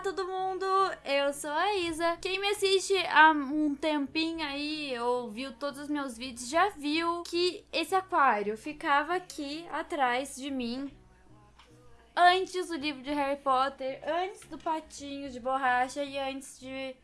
todo mundo! Eu sou a Isa. Quem me assiste há um tempinho aí, ou viu todos os meus vídeos, já viu que esse aquário ficava aqui atrás de mim. Antes do livro de Harry Potter, antes do patinho de borracha e antes de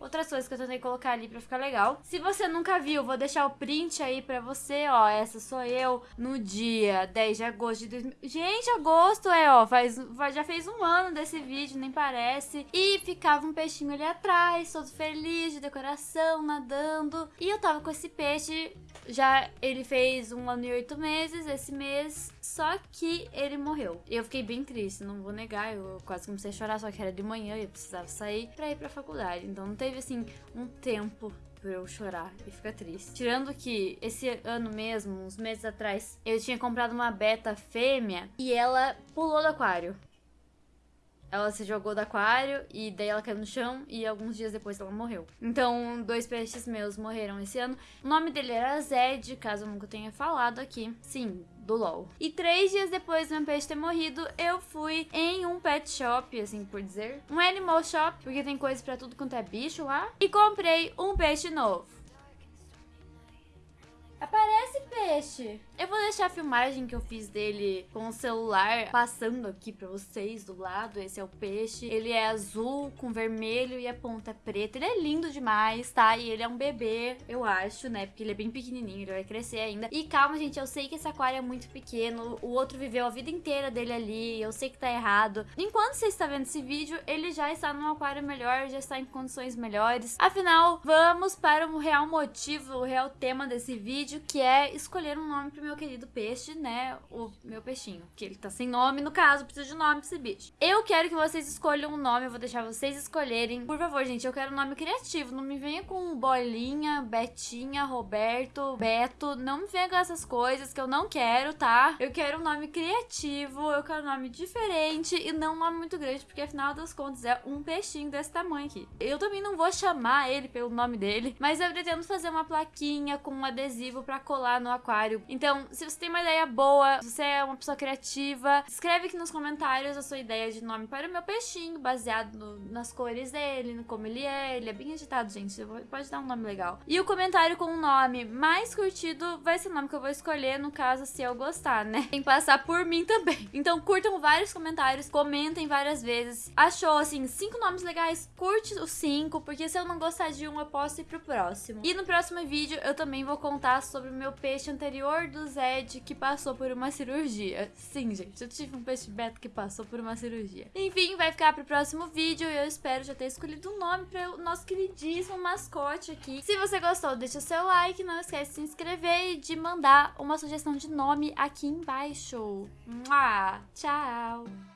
outras coisas que eu tentei colocar ali pra ficar legal. Se você nunca viu, vou deixar o print aí pra você, ó. Essa sou eu no dia 10 de agosto de 2000. Gente, agosto é, ó, faz, já fez um ano desse vídeo, nem parece. E ficava um peixinho ali atrás, todo feliz, de decoração, nadando. E eu tava com esse peixe, já ele fez um ano e oito meses esse mês, só que ele morreu. E eu fiquei bem triste, não vou negar, eu quase comecei a chorar, só que era de manhã e eu precisava sair pra ir pra faculdade. Então não teve, assim, um tempo pra eu chorar e ficar triste. Tirando que esse ano mesmo, uns meses atrás, eu tinha comprado uma beta fêmea e ela pulou do aquário. Ela se jogou do aquário e daí ela caiu no chão e alguns dias depois ela morreu. Então, dois peixes meus morreram esse ano. O nome dele era Zed, caso eu nunca tenha falado aqui. Sim, do LOL. E três dias depois do meu peixe ter morrido, eu fui em um pet shop, assim por dizer. Um animal shop, porque tem coisa pra tudo quanto é bicho lá. E comprei um peixe novo. Aparece peixe. Eu vou deixar a filmagem que eu fiz dele com o celular passando aqui pra vocês do lado. Esse é o peixe. Ele é azul com vermelho e a ponta é preta. Ele é lindo demais, tá? E ele é um bebê, eu acho, né? Porque ele é bem pequenininho, ele vai crescer ainda. E calma, gente, eu sei que esse aquário é muito pequeno. O outro viveu a vida inteira dele ali. Eu sei que tá errado. Enquanto você está vendo esse vídeo, ele já está num aquário melhor, já está em condições melhores. Afinal, vamos para o real motivo, o real tema desse vídeo, que é escolher um nome pro meu querido peixe, né? O meu peixinho. Que ele tá sem nome, no caso, precisa de nome pra esse bicho. Eu quero que vocês escolham um nome, eu vou deixar vocês escolherem. Por favor, gente, eu quero um nome criativo. Não me venha com Bolinha, Betinha, Roberto, Beto. Não me venha com essas coisas que eu não quero, tá? Eu quero um nome criativo, eu quero um nome diferente e não um nome muito grande, porque afinal das contas é um peixinho desse tamanho aqui. Eu também não vou chamar ele pelo nome dele, mas eu pretendo fazer uma plaquinha com um adesivo pra colar no aquário. Então, se você tem uma ideia boa, se você é uma pessoa criativa, escreve aqui nos comentários a sua ideia de nome para o meu peixinho, baseado no, nas cores dele, no como ele é. Ele é bem agitado, gente. Pode dar um nome legal. E o comentário com o nome mais curtido vai ser o nome que eu vou escolher, no caso, se eu gostar, né? Tem que passar por mim também. Então, curtam vários comentários, comentem várias vezes. Achou, assim, cinco nomes legais? Curte os cinco, porque se eu não gostar de um, eu posso ir pro próximo. E no próximo vídeo, eu também vou contar sobre o meu peixe anterior do Zed que passou por uma cirurgia. Sim, gente, eu tive um peixe beta que passou por uma cirurgia. Enfim, vai ficar pro próximo vídeo e eu espero já ter escolhido um nome para o nosso queridíssimo mascote aqui. Se você gostou, deixa seu like, não esquece de se inscrever e de mandar uma sugestão de nome aqui embaixo. Mua! Tchau!